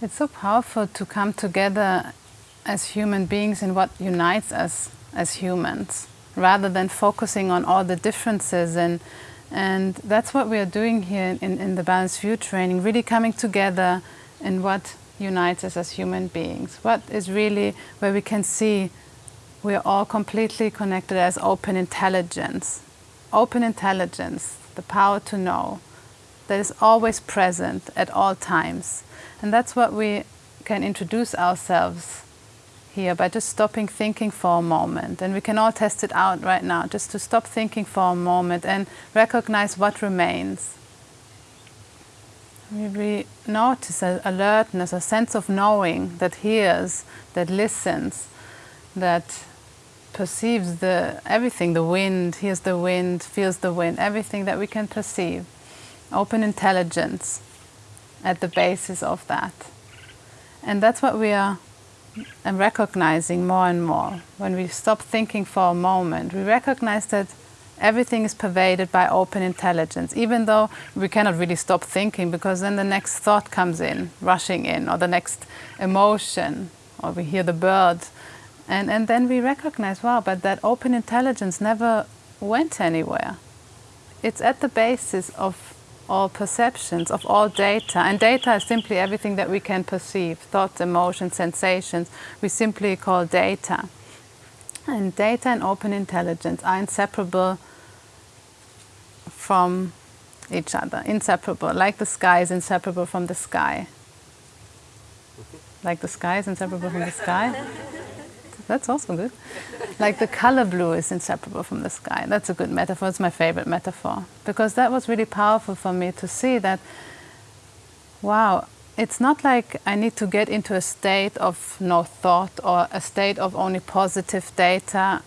It's so powerful to come together as human beings in what unites us as humans, rather than focusing on all the differences. And, and that's what we are doing here in, in the Balanced View training, really coming together in what unites us as human beings. What is really where we can see we are all completely connected as open intelligence. Open intelligence, the power to know, that is always present at all times. And that's what we can introduce ourselves here by just stopping thinking for a moment. And we can all test it out right now, just to stop thinking for a moment and recognize what remains. We notice an alertness, a sense of knowing that hears, that listens, that perceives the everything, the wind, hears the wind, feels the wind, everything that we can perceive. Open intelligence at the basis of that. And that's what we are um, recognizing more and more. When we stop thinking for a moment, we recognize that everything is pervaded by open intelligence, even though we cannot really stop thinking because then the next thought comes in, rushing in, or the next emotion, or we hear the bird. And, and then we recognize, wow, but that open intelligence never went anywhere. It's at the basis of all perceptions, of all data. And data is simply everything that we can perceive, thoughts, emotions, sensations. We simply call data. And data and open intelligence are inseparable from each other, inseparable, like the sky is inseparable from the sky. Like the sky is inseparable from the sky. That's also good. Like the color blue is inseparable from the sky. That's a good metaphor. It's my favorite metaphor. Because that was really powerful for me to see that, wow, it's not like I need to get into a state of no thought or a state of only positive data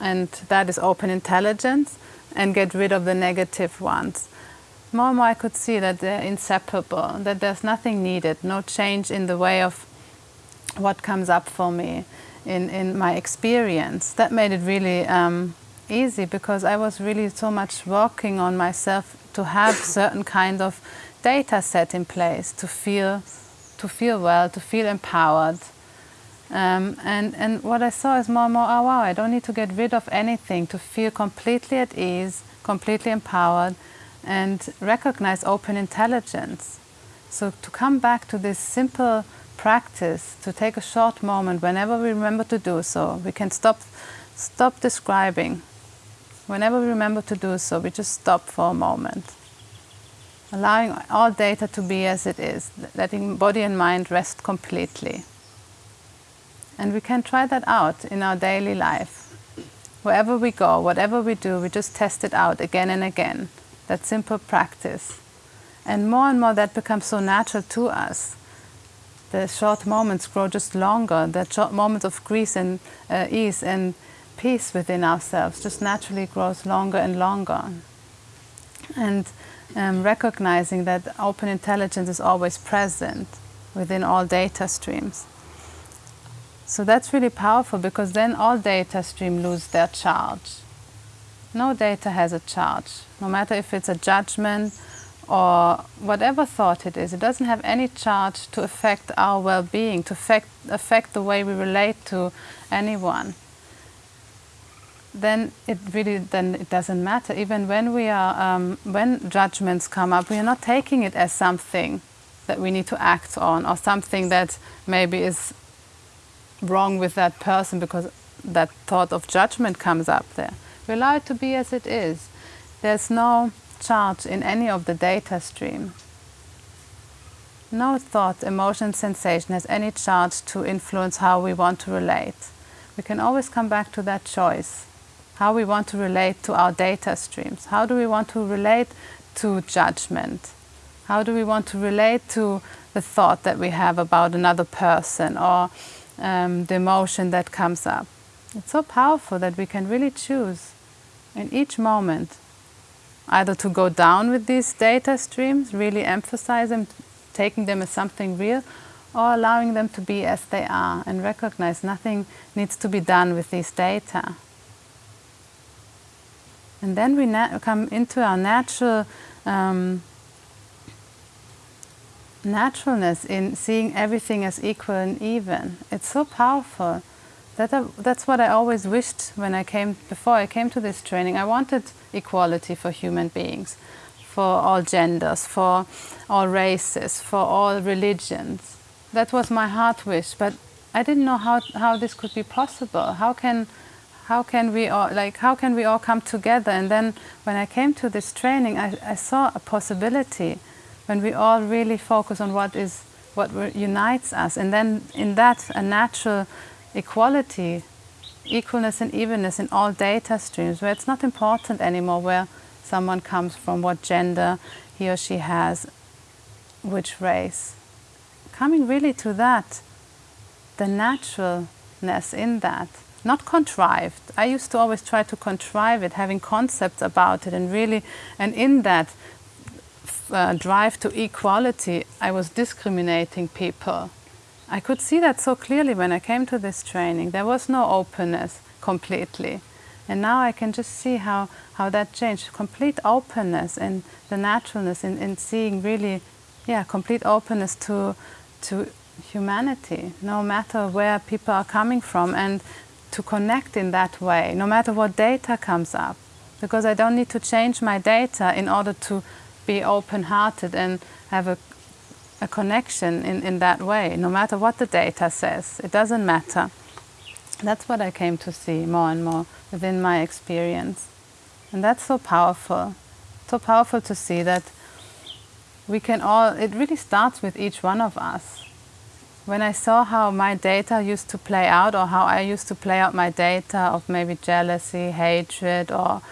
and that is open intelligence and get rid of the negative ones. More and more I could see that they're inseparable, that there's nothing needed, no change in the way of what comes up for me in, in my experience. That made it really um, easy because I was really so much working on myself to have certain kind of data set in place to feel, to feel well, to feel empowered. Um, and, and what I saw is more and more, oh wow, I don't need to get rid of anything to feel completely at ease, completely empowered, and recognize open intelligence. So to come back to this simple practice to take a short moment whenever we remember to do so. We can stop, stop describing. Whenever we remember to do so, we just stop for a moment. Allowing all data to be as it is, letting body and mind rest completely. And we can try that out in our daily life. Wherever we go, whatever we do, we just test it out again and again. That simple practice. And more and more that becomes so natural to us the short moments grow just longer, the short moments of grace and uh, ease and peace within ourselves just naturally grows longer and longer. And um, recognizing that open intelligence is always present within all data streams. So that's really powerful because then all data streams lose their charge. No data has a charge, no matter if it's a judgment or whatever thought it is, it doesn't have any charge to affect our well-being, to affect, affect the way we relate to anyone, then it really then it doesn't matter. Even when we are um, when judgments come up, we are not taking it as something that we need to act on or something that maybe is wrong with that person because that thought of judgment comes up there. We allow it to be as it is. There's no charge in any of the data stream. No thought, emotion, sensation has any charge to influence how we want to relate. We can always come back to that choice, how we want to relate to our data streams. How do we want to relate to judgment? How do we want to relate to the thought that we have about another person or um, the emotion that comes up? It's so powerful that we can really choose in each moment either to go down with these data streams, really emphasize them, taking them as something real, or allowing them to be as they are and recognize nothing needs to be done with these data. And then we come into our natural um, naturalness in seeing everything as equal and even. It's so powerful. That that's what I always wished when I came, before I came to this training. I wanted equality for human beings, for all genders, for all races, for all religions. That was my heart wish, but I didn't know how, how this could be possible. How can, how can we all, like, how can we all come together? And then when I came to this training, I, I saw a possibility when we all really focus on what is, what unites us. And then in that, a natural equality, equalness and evenness in all data streams, where it's not important anymore where someone comes from, what gender he or she has, which race. Coming really to that, the naturalness in that, not contrived. I used to always try to contrive it, having concepts about it, and really, and in that uh, drive to equality, I was discriminating people I could see that so clearly when I came to this training. There was no openness completely. And now I can just see how, how that changed. Complete openness and the naturalness in, in seeing really, yeah, complete openness to, to humanity, no matter where people are coming from, and to connect in that way, no matter what data comes up. Because I don't need to change my data in order to be open-hearted and have a a connection in, in that way, no matter what the data says. It doesn't matter. That's what I came to see more and more within my experience. And that's so powerful. So powerful to see that we can all, it really starts with each one of us. When I saw how my data used to play out or how I used to play out my data of maybe jealousy, hatred or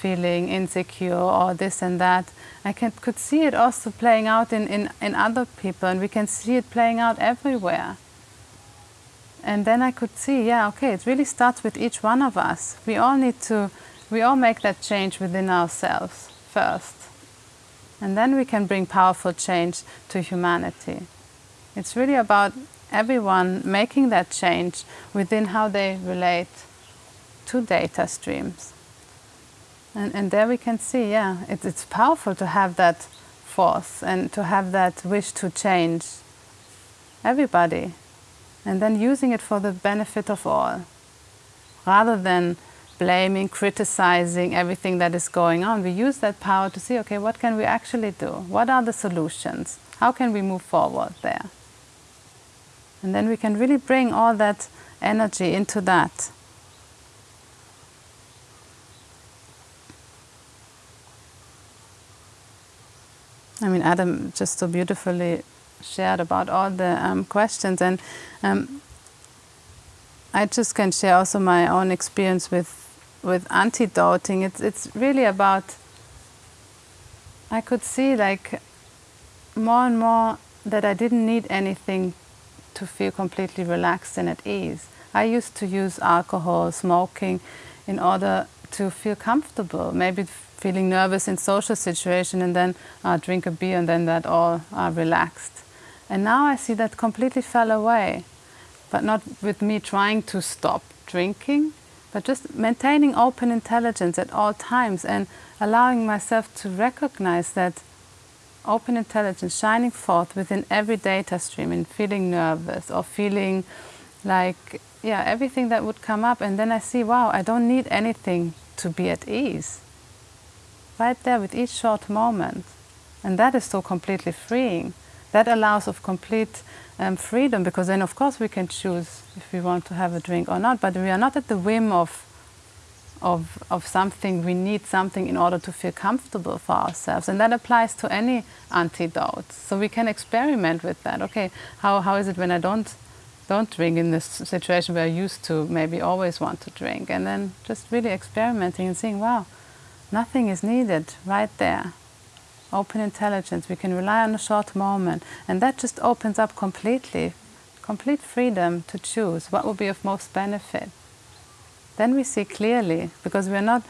feeling insecure or this and that, I can, could see it also playing out in, in, in other people and we can see it playing out everywhere. And then I could see, yeah, okay, it really starts with each one of us. We all need to, we all make that change within ourselves first. And then we can bring powerful change to humanity. It's really about everyone making that change within how they relate to data streams. And, and there we can see, yeah, it, it's powerful to have that force and to have that wish to change everybody. And then using it for the benefit of all. Rather than blaming, criticizing everything that is going on, we use that power to see, okay, what can we actually do? What are the solutions? How can we move forward there? And then we can really bring all that energy into that. I mean, Adam just so beautifully shared about all the um, questions, and um, I just can share also my own experience with with antidoting. It's it's really about. I could see like more and more that I didn't need anything to feel completely relaxed and at ease. I used to use alcohol, smoking, in order to feel comfortable. Maybe feeling nervous in social situation and then uh, drink a beer and then that all uh, relaxed. And now I see that completely fell away, but not with me trying to stop drinking, but just maintaining open intelligence at all times and allowing myself to recognize that open intelligence shining forth within every data stream and feeling nervous or feeling like, yeah, everything that would come up. And then I see, wow, I don't need anything to be at ease right there with each short moment. And that is so completely freeing. That allows of complete um, freedom because then of course we can choose if we want to have a drink or not, but we are not at the whim of, of, of something, we need something in order to feel comfortable for ourselves. And that applies to any antidote. So we can experiment with that. Okay, how, how is it when I don't don't drink in this situation where I used to maybe always want to drink and then just really experimenting and seeing, wow, Nothing is needed right there. Open intelligence, we can rely on a short moment, and that just opens up completely, complete freedom to choose what will be of most benefit. Then we see clearly, because we're not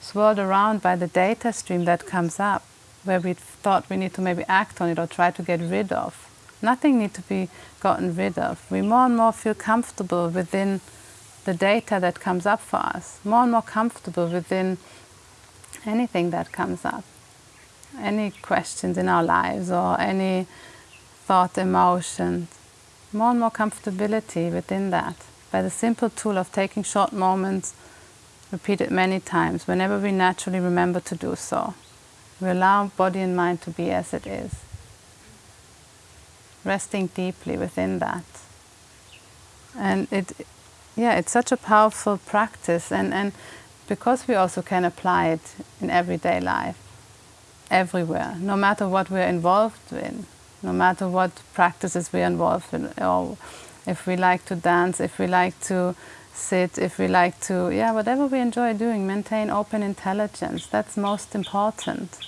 swirled around by the data stream that comes up, where we thought we need to maybe act on it or try to get rid of. Nothing needs to be gotten rid of. We more and more feel comfortable within the data that comes up for us, more and more comfortable within anything that comes up, any questions in our lives or any thought, emotions, more and more comfortability within that. By the simple tool of taking short moments, repeated many times, whenever we naturally remember to do so. We allow body and mind to be as it is, resting deeply within that. And it, yeah, it's such a powerful practice, and, and because we also can apply it in everyday life, everywhere, no matter what we're involved in, no matter what practices we're involved in, or if we like to dance, if we like to sit, if we like to, yeah, whatever we enjoy doing, maintain open intelligence. That's most important.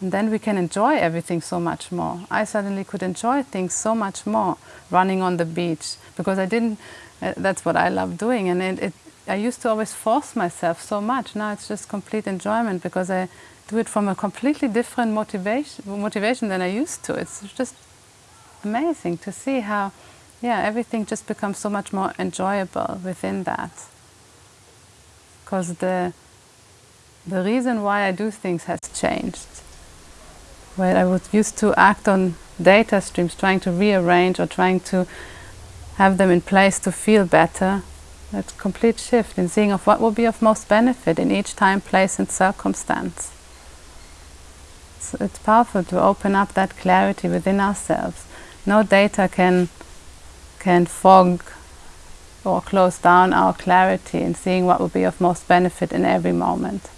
And then we can enjoy everything so much more. I suddenly could enjoy things so much more running on the beach because I didn't, uh, that's what I love doing. And it, it, I used to always force myself so much. Now it's just complete enjoyment because I do it from a completely different motivation, motivation than I used to. It's just amazing to see how yeah, everything just becomes so much more enjoyable within that. Because the, the reason why I do things has changed. Where I would used to act on data streams, trying to rearrange or trying to have them in place to feel better. That complete shift in seeing of what will be of most benefit in each time, place and circumstance. So it's powerful to open up that clarity within ourselves. No data can can fog or close down our clarity in seeing what will be of most benefit in every moment.